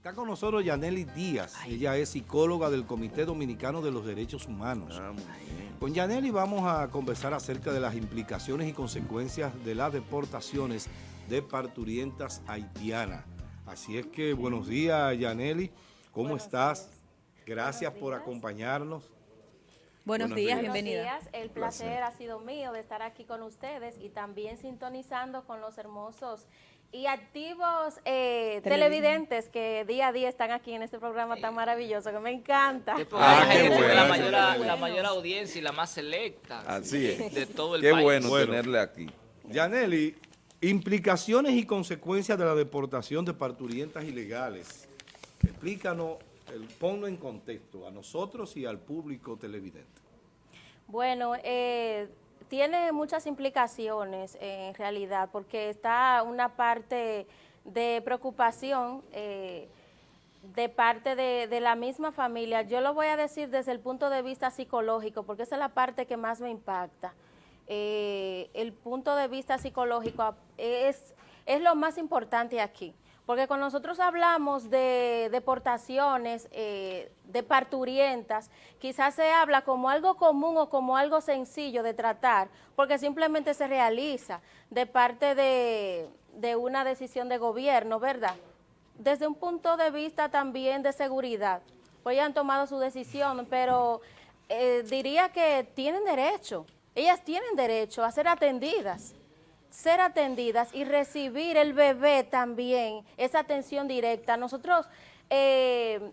Está con nosotros Yaneli Díaz, ella es psicóloga del Comité Dominicano de los Derechos Humanos. Ah, con Yaneli vamos a conversar acerca de las implicaciones y consecuencias de las deportaciones de parturientas haitianas. Así es que buenos días Yaneli, ¿cómo estás? Gracias por acompañarnos. Buenos, días, bienvenida. Buenos días, el placer ha sido mío de estar aquí con ustedes y también sintonizando con los hermosos y activos eh, televidentes que día a día están aquí en este programa tan maravilloso que me encanta. Ah, qué bueno. la, mayor, la mayor audiencia y la más selecta Así es. de todo el Qué país. bueno, Bueno. tenerle aquí. Yaneli, implicaciones y consecuencias de la deportación de parturientas ilegales. Explícanos, el, ponlo en contexto a nosotros y al público televidente. Bueno, eh, tiene muchas implicaciones eh, en realidad, porque está una parte de preocupación eh, de parte de, la misma familia. Yo lo voy a decir desde el punto de vista psicológico, porque esa es la parte que más me impacta. Eh, el punto de vista psicológico es, es lo más importante aquí. Porque cuando nosotros hablamos de deportaciones, eh, de parturientas, quizás se habla como algo común o como algo sencillo de tratar, porque simplemente se realiza de parte de, una decisión de gobierno, ¿verdad? Desde un punto de vista también de seguridad, pues ya han tomado su decisión, pero eh, diría que tienen derecho, ellas tienen derecho a ser atendidas ser atendidas y recibir el bebé también, esa atención directa. Nosotros eh,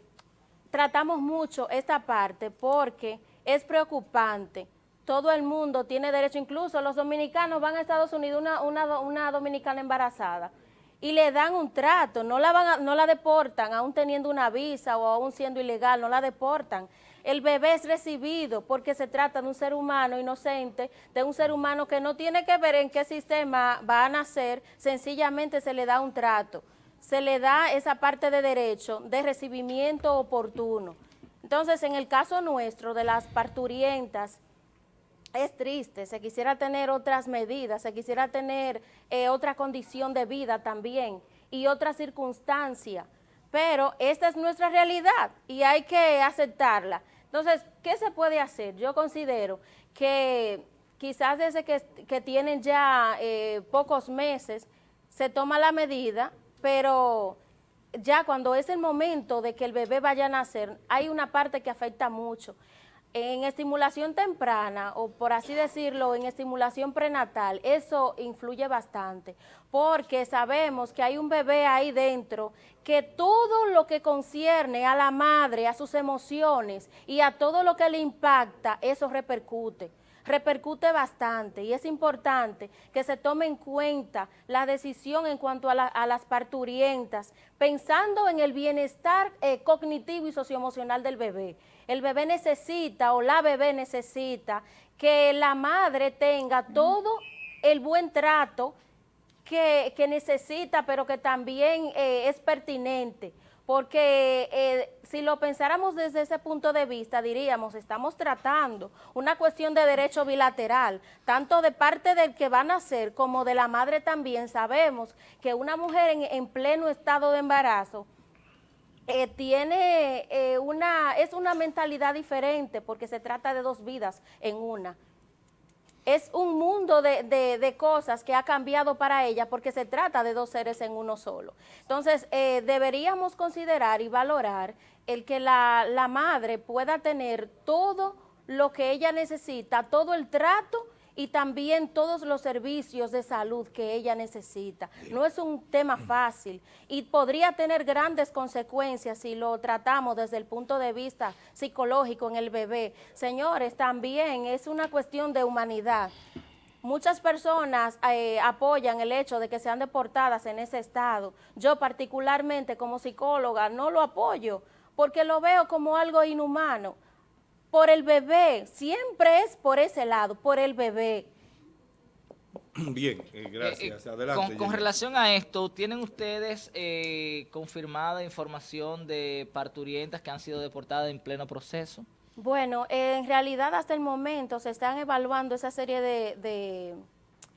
tratamos mucho esta parte porque es preocupante. Todo el mundo tiene derecho, incluso los dominicanos van a Estados Unidos, una, una, una dominicana embarazada, y le dan un trato, no la, van a- no la deportan, aún teniendo una visa o aún siendo ilegal, no la deportan. El bebé es recibido porque se trata de un ser humano inocente, de un ser humano que no tiene que ver en qué sistema va a nacer, sencillamente se le da un trato, se le da esa parte de derecho de recibimiento oportuno. Entonces, en el caso nuestro de las parturientas, es triste, se quisiera tener otras medidas, se quisiera tener eh, otra condición de vida también y otra circunstancia, pero esta es nuestra realidad y hay que aceptarla. Entonces, ¿qué se puede hacer? Yo considero que quizás desde que, que tienen ya eh, pocos meses se toma la medida, pero ya cuando es el momento de que el bebé vaya a nacer, hay una parte que afecta mucho. En estimulación temprana, o por así decirlo, en estimulación prenatal, eso influye bastante, porque sabemos que hay un bebé ahí dentro que todo lo que concierne a la madre, a sus emociones y a todo lo que le impacta, eso repercute repercute bastante y es importante que se tome en cuenta la decisión en cuanto a, la- a las parturientas, pensando en el bienestar eh, cognitivo y socioemocional del bebé. El bebé necesita o la bebé necesita que la madre tenga todo el buen trato que, que necesita, pero que también eh, es pertinente. Porque eh, si lo pensáramos desde ese punto de vista, diríamos, estamos tratando una cuestión de derecho bilateral, tanto de parte del que va a nacer como de la madre también. Sabemos que una mujer en, en pleno estado de embarazo eh, tiene eh, una, es una mentalidad diferente porque se trata de dos vidas en una es un mundo de, de- cosas que ha cambiado para ella porque se trata de dos seres en uno solo. Entonces, eh, deberíamos considerar y valorar el que la, la madre pueda tener todo lo que ella necesita, todo el trato y también todos los servicios de salud que ella necesita. No es un tema fácil y podría tener grandes consecuencias si lo tratamos desde el punto de vista psicológico en el bebé. Señores, también es una cuestión de humanidad. Muchas personas eh, apoyan el hecho de que sean deportadas en ese estado. Yo particularmente como psicóloga no lo apoyo porque lo veo como algo inhumano por el bebé, siempre es por ese lado, por el bebé. Bien, eh, gracias. Eh, eh, Adelante. Con, relación a esto, ¿tienen ustedes eh, confirmada información de parturientas que han sido deportadas en pleno proceso? Bueno, eh, en realidad hasta el momento se están evaluando esa serie de, de,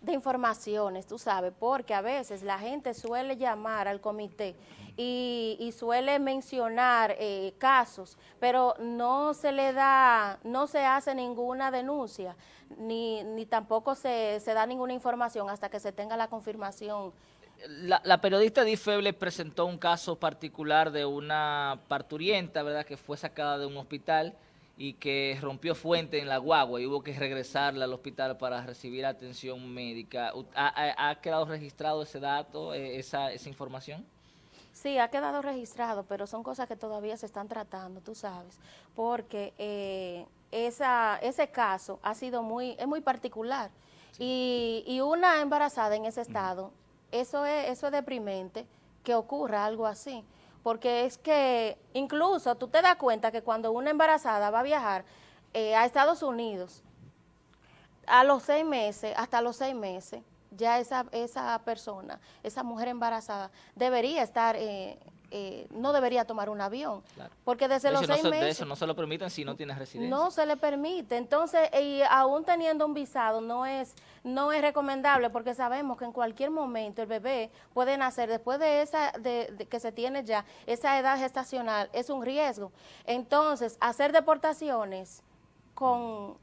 de informaciones, tú sabes, porque a veces la gente suele llamar al comité y, suele mencionar eh, casos, pero no se le da, no se hace ninguna denuncia, ni, ni tampoco se, se da ninguna información hasta que se tenga la confirmación la, la, periodista Di Feble presentó un caso particular de una parturienta, ¿verdad?, que fue sacada de un hospital y que rompió fuente en la guagua y hubo que regresarla al hospital para recibir atención médica. ¿Ha, quedado registrado ese dato, esa, esa información? Sí, ha quedado registrado, pero son cosas que todavía se están tratando, tú sabes, porque eh, esa, ese caso ha sido muy, es muy particular. Y, y, una embarazada en ese estado, eso, es, eso es deprimente, que ocurra algo así porque es que incluso tú te das cuenta que cuando una embarazada va a viajar eh, a Estados Unidos, a los seis meses, hasta los seis meses, ya esa, esa persona, esa mujer embarazada, debería estar eh, eh, no debería tomar un avión. Porque desde los seis meses... De eso no se lo permiten si no tienes residencia. No se le permite. Entonces, y aún teniendo un visado, no es, no es recomendable porque sabemos que en cualquier momento el bebé puede nacer después de esa, de, que se tiene ya esa edad gestacional, es un riesgo. Entonces, hacer deportaciones con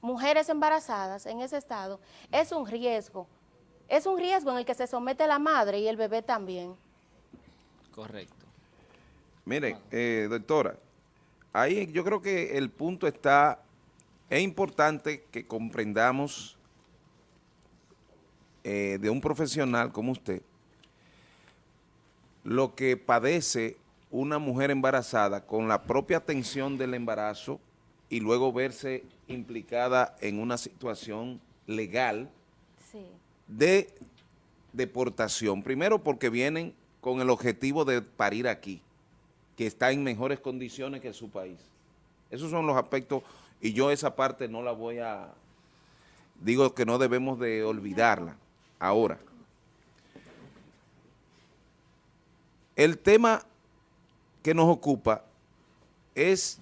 mujeres embarazadas en ese estado es un riesgo. Es un riesgo en el que se somete la madre y el bebé también. Correcto. Mire, eh, doctora, ahí yo creo que el punto está, es importante que comprendamos eh, de un profesional como usted lo que padece una mujer embarazada con la propia atención del embarazo y luego verse implicada en una situación legal de deportación. Primero porque vienen con el objetivo de parir aquí, que está en mejores condiciones que su país. Esos son los aspectos, y yo esa parte no la voy a, digo que no debemos de olvidarla. Ahora, el tema que nos ocupa es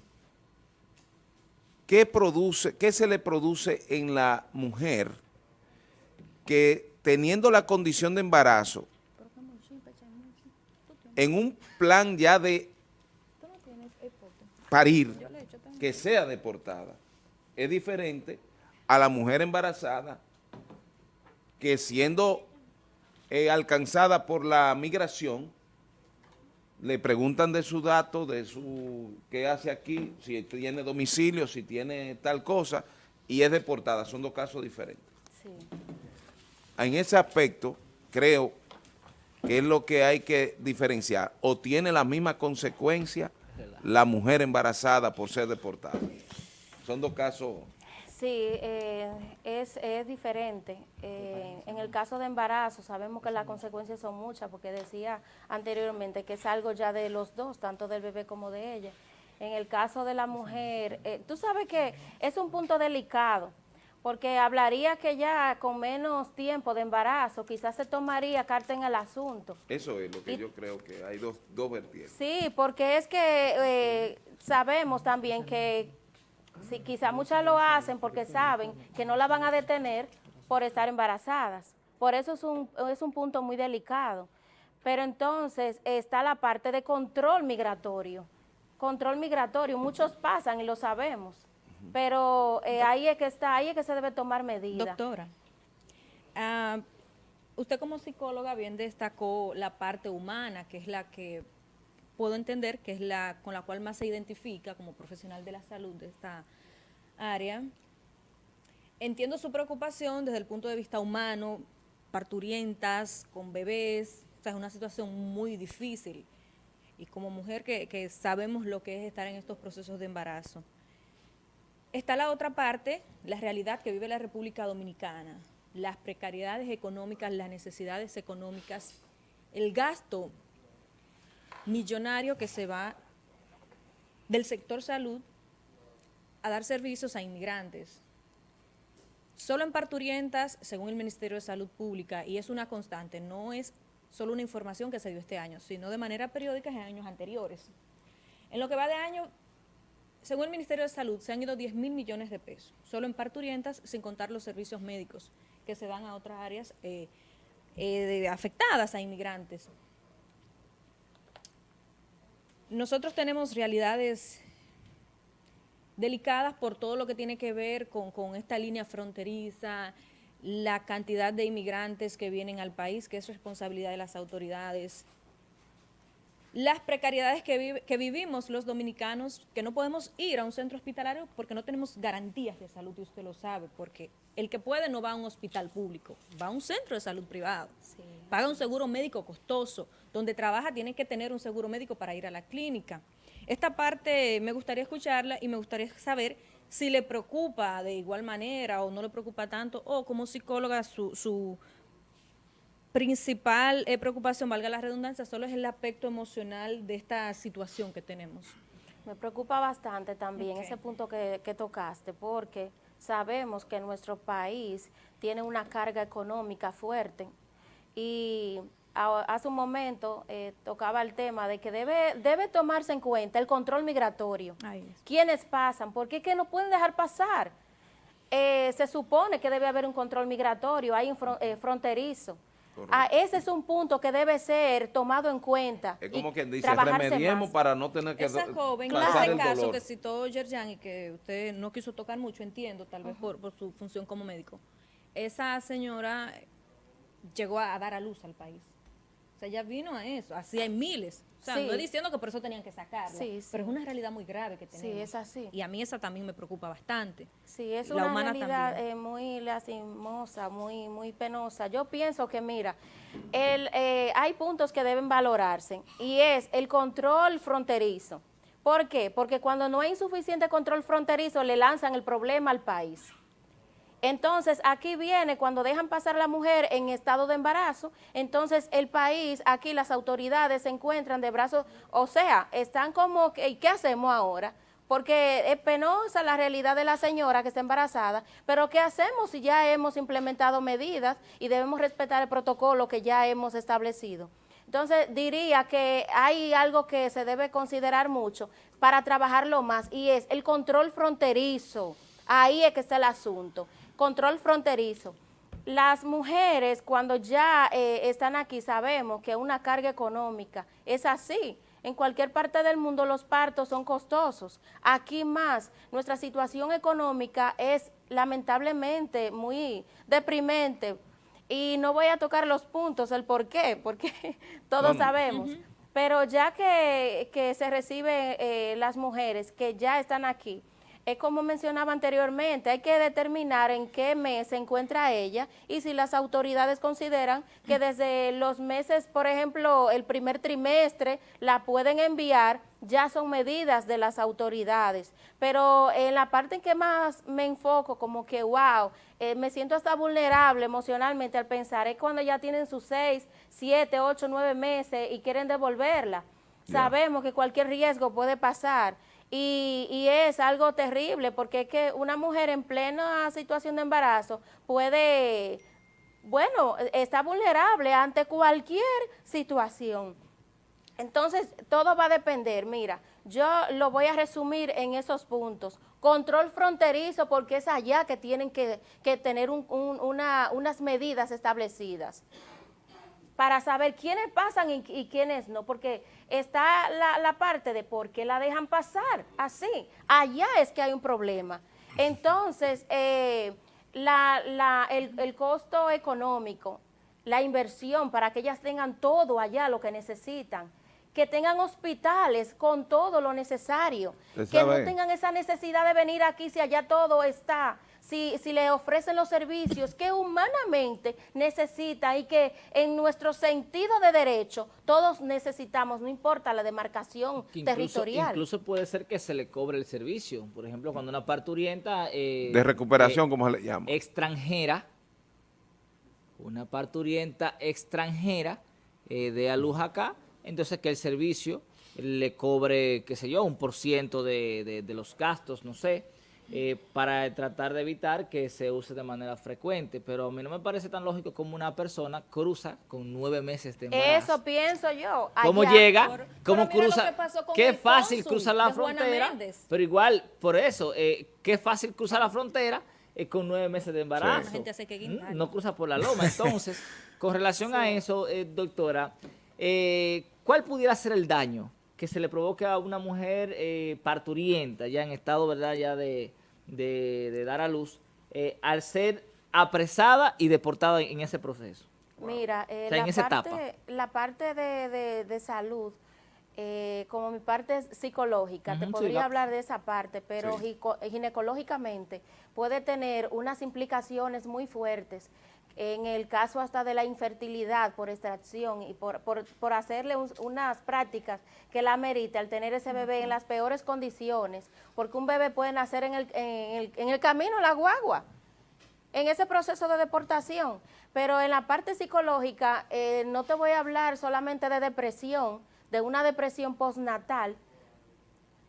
qué produce, qué se le produce en la mujer que teniendo la condición de embarazo, en un plan ya de parir, que sea deportada, es diferente a la mujer embarazada que siendo eh, alcanzada por la migración, le preguntan de su dato, de su qué hace aquí, si tiene domicilio, si tiene tal cosa, y es deportada. Son dos casos diferentes. En ese aspecto, creo que es lo que hay que diferenciar, o tiene la misma consecuencia la mujer embarazada por ser deportada. Son dos casos... Sí, eh, es, es, diferente. Eh, en el caso de embarazo sabemos que las consecuencias son muchas, porque decía anteriormente que es algo ya de los dos, tanto del bebé como de ella. En el caso de la mujer, eh, tú sabes que es un punto delicado, porque hablaría que ya con menos tiempo de embarazo quizás se tomaría carta en el asunto. Eso es lo que yo creo que hay dos, dos vertientes. Sí, porque es que eh, sabemos también que si quizás muchas lo hacen porque saben que no la van a detener por estar embarazadas. Por eso es un, es un punto muy delicado. Pero entonces está la parte de control migratorio. Control migratorio, muchos pasan y lo sabemos pero eh, ahí es que está, ahí es que se debe tomar medidas. Doctora, ah, usted como psicóloga bien destacó la parte humana, que es la que puedo entender que es la con la cual más se identifica como profesional de la salud de esta área. Entiendo su preocupación desde el punto de vista humano, parturientas, con bebés, o sea, es una situación muy difícil. Y como mujer que sabemos lo que es estar en estos procesos de embarazo. Está la otra parte, la realidad que vive la República Dominicana, las precariedades económicas, las necesidades económicas, el gasto millonario que se va del sector salud a dar servicios a inmigrantes. Solo en parturientas, según el Ministerio de Salud Pública, y es una constante, no es solo una información que se dio este año, sino de manera periódica en años anteriores. En lo que va de año, según el Ministerio de Salud, se han ido 10 mil millones de pesos, solo en parturientas, sin contar los servicios médicos que se dan a otras áreas eh, eh, afectadas a inmigrantes. Nosotros tenemos realidades delicadas por todo lo que tiene que ver con, con esta línea fronteriza, la cantidad de inmigrantes que vienen al país, que es responsabilidad de las autoridades, las precariedades que, que, vivimos los dominicanos, que no podemos ir a un centro hospitalario porque no tenemos garantías de salud, y usted lo sabe, porque el que puede no va a un hospital público, va a un centro de salud privado, paga un seguro médico costoso, donde trabaja tiene que tener un seguro médico para ir a la clínica. Esta parte me gustaría escucharla y me gustaría saber si le preocupa de igual manera o no le preocupa tanto, o como psicóloga su, su principal eh, preocupación, valga la redundancia, solo es el aspecto emocional de esta situación que tenemos. Me preocupa bastante también ese punto que, tocaste, porque sabemos que nuestro país tiene una carga económica fuerte y hace un momento eh, tocaba el tema de que debe, debe tomarse en cuenta el control migratorio. ¿Quiénes pasan? ¿Por qué que no pueden dejar pasar? Eh, se supone que debe haber un control migratorio, hay un fronterizo. Ah, ese es un punto que debe ser tomado en cuenta. Es como quien dice, remediemos para no tener que Esa joven, en ese caso que citó Yerjan y que usted no quiso tocar mucho, entiendo, tal vez por, su función como médico, esa señora llegó a dar a luz al país. O sea, ella vino a eso, así hay miles. O sea, no estoy diciendo que por eso tenían que sacarla, pero es una realidad muy grave que tenemos. Sí, es así. Y a mí esa también me preocupa bastante. Sí, es una realidad eh, muy lastimosa, muy, muy penosa. Yo pienso que, mira, el, eh, hay puntos que deben valorarse y es el control fronterizo. ¿Por qué? Porque cuando no hay insuficiente control fronterizo le lanzan el problema al país. Entonces, aquí viene cuando dejan pasar la mujer en estado de embarazo, entonces el país, aquí las autoridades se encuentran de brazos, o sea, están como, ¿y qué hacemos ahora? Porque es penosa la realidad de la señora que está embarazada, pero ¿qué hacemos si ya hemos implementado medidas y debemos respetar el protocolo que ya hemos establecido? Entonces, diría que hay algo que se debe considerar mucho para trabajarlo más y es el control fronterizo. Ahí es que está el asunto control fronterizo. Las mujeres cuando ya eh, están aquí sabemos que una carga económica es así. En cualquier parte del mundo los partos son costosos. Aquí más, nuestra situación económica es lamentablemente muy deprimente. Y no voy a tocar los puntos, el por qué, porque todos sabemos. Pero ya que, se reciben eh, las mujeres que ya están aquí, es como mencionaba anteriormente, hay que determinar en qué mes se encuentra ella y si las autoridades consideran que desde los meses, por ejemplo, el primer trimestre, la pueden enviar, ya son medidas de las autoridades. Pero en la parte en que más me enfoco, como que, wow, eh, me siento hasta vulnerable emocionalmente al pensar, es cuando ya tienen sus seis, siete, ocho, nueve meses y quieren devolverla. Sabemos que cualquier riesgo puede pasar. Y, es algo terrible porque es que una mujer en plena situación de embarazo puede, bueno, está vulnerable ante cualquier situación. Entonces, todo va a depender, mira, yo lo voy a resumir en esos puntos. Control fronterizo porque es allá que tienen que, tener unas medidas establecidas para saber quiénes pasan y, quiénes no, porque está la, parte de por qué la dejan pasar así. Allá es que hay un problema. Entonces, eh, el, el, costo económico, la inversión para que ellas tengan todo allá lo que necesitan, que tengan hospitales con todo lo necesario, que no tengan esa necesidad de venir aquí si allá todo está si, si le ofrecen los servicios que humanamente necesita y que en nuestro sentido de derecho todos necesitamos, no importa la demarcación territorial. Incluso puede ser que se le cobre el servicio, por ejemplo, cuando una parturienta... Eh, de recuperación, como se le llama. Extranjera, una parturienta extranjera eh, de a luz acá, entonces que el servicio le cobre, qué sé yo, un por ciento de, de los gastos, no sé, eh, para tratar de evitar que se use de manera frecuente. Pero a mí no me parece tan lógico como una persona cruza con nueve meses de embarazo. Eso pienso yo. ¿Cómo llega? ¿Cómo cruza? Qué fácil cruzar la frontera. Pero igual, por eso, eh, qué fácil cruzar la frontera eh, con nueve meses de embarazo. Mm, no cruza por la loma. Entonces, con relación a eso, eh, doctora, eh, ¿cuál pudiera ser el daño que se le provoque a una mujer parturienta, ya en estado, verdad, ya de, dar a luz, al ser apresada y deportada en ese proceso? Mira, la, parte, la parte de salud eh, como mi parte psicológica, te podría hablar de esa parte, pero ginecológicamente puede tener unas implicaciones muy fuertes en el caso hasta de la infertilidad por extracción y por, por, hacerle unas prácticas que la merite al tener ese bebé en las peores condiciones, porque un bebé puede nacer en el, en el, en el camino, la guagua, en ese proceso de deportación. Pero en la parte psicológica eh, no te voy a hablar solamente de depresión, de una depresión postnatal,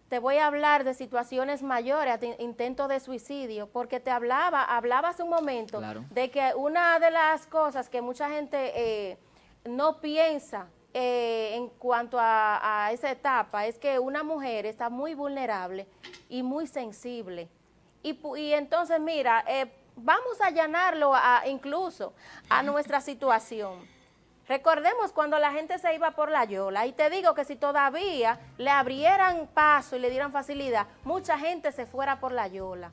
te voy a hablar de situaciones mayores, de intentos de suicidio, porque te hablaba, hablaba hace un momento de que una de las cosas que mucha gente eh, no piensa eh, en cuanto a, esa etapa es que una mujer está muy vulnerable y muy sensible. Y, entonces, mira, eh, vamos a allanarlo a, incluso a nuestra situación. Recordemos cuando la gente se iba por la yola y te digo que si todavía le abrieran paso y le dieran facilidad, mucha gente se fuera por la yola.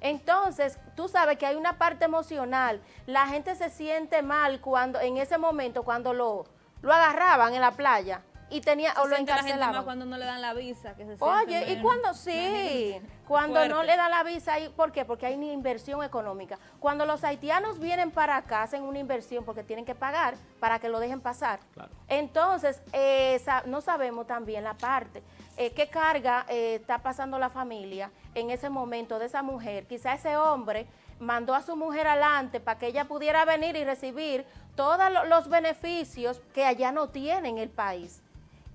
Entonces, tú sabes que hay una parte emocional, la gente se siente mal cuando en ese momento cuando lo, lo agarraban en la playa y tenía o lo encarcelaban. cuando no le dan la visa. Que se Oye, ¿y cuando sí? Cuando no le dan la visa, ¿por qué? Porque hay una inversión económica. Cuando los haitianos vienen para acá, hacen una inversión porque tienen que pagar para que lo dejen pasar. Entonces, no sabemos también la parte. Eh, ¿Qué carga eh, está pasando la familia en ese momento de esa mujer? Quizá ese hombre mandó a su mujer adelante para que ella pudiera venir y recibir todos los beneficios que allá no tiene en el país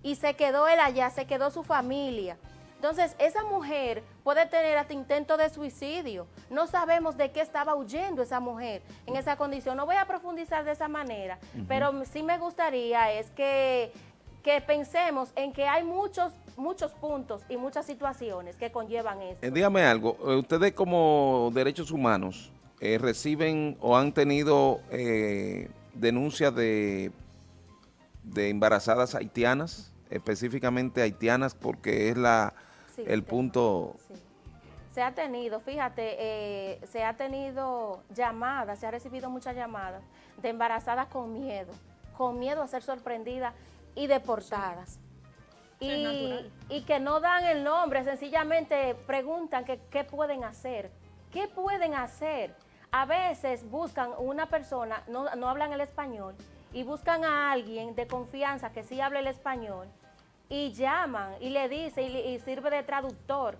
y se quedó él allá, se quedó su familia. Entonces, esa mujer puede tener hasta intento de suicidio. No sabemos de qué estaba huyendo esa mujer en esa condición. No voy a profundizar de esa manera, pero sí me gustaría es que, que pensemos en que hay muchos muchos puntos y muchas situaciones que conllevan eso. Eh, dígame algo, eh, ustedes como derechos humanos eh, reciben o han tenido denuncias de de embarazadas haitianas, específicamente haitianas porque es la el punto... Se ha tenido, fíjate, eh, se ha tenido llamadas, se ha recibido muchas llamadas de embarazadas con miedo, con miedo a ser sorprendidas y deportadas. Y, y, que no dan el nombre, sencillamente preguntan que, qué pueden hacer, qué pueden hacer. A veces buscan una persona, no, no hablan el español, y buscan a alguien de confianza que sí hable el español y llaman y le dice y, sirve de traductor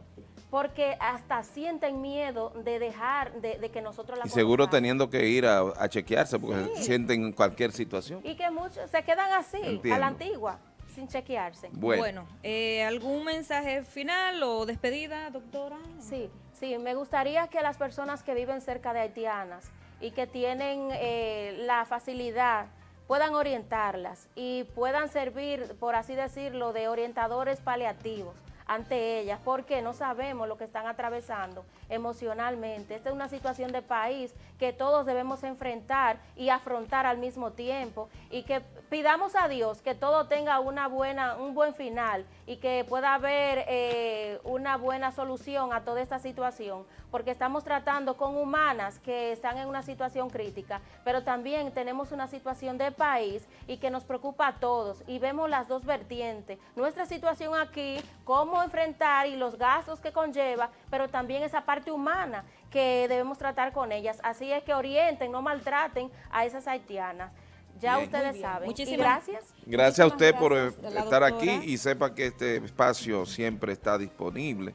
porque hasta sienten miedo de dejar de, que nosotros la Y seguro teniendo que ir a, chequearse porque sienten cualquier situación. Y que muchos se quedan así, a la antigua, sin chequearse. Bueno, eh, ¿algún mensaje final o despedida, doctora? Sí, sí, me gustaría que las personas que viven cerca de haitianas y que tienen eh, la facilidad puedan orientarlas y puedan servir, por así decirlo, de orientadores paliativos ante ellas, porque no sabemos lo que están atravesando emocionalmente. Esta es una situación de país que todos debemos enfrentar y afrontar al mismo tiempo y que pidamos a Dios que todo tenga una buena, un buen final y que pueda haber eh, una buena solución a toda esta situación, porque estamos tratando con humanas que están en una situación crítica, pero también tenemos una situación de país y que nos preocupa a todos y vemos las dos vertientes. Nuestra situación aquí, cómo enfrentar y los gastos que conlleva, pero también esa parte humana que debemos tratar con ellas. Así es que orienten, no maltraten a esas haitianas. Ya ustedes saben. Muchísimas gracias. Gracias a usted por estar aquí y sepa que este espacio siempre está disponible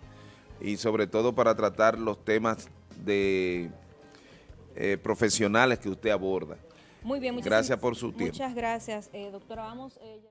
y sobre todo para tratar los temas de eh, profesionales que usted aborda. Muy bien, gracias por su tiempo. Muchas gracias, eh, doctora. Vamos... Eh,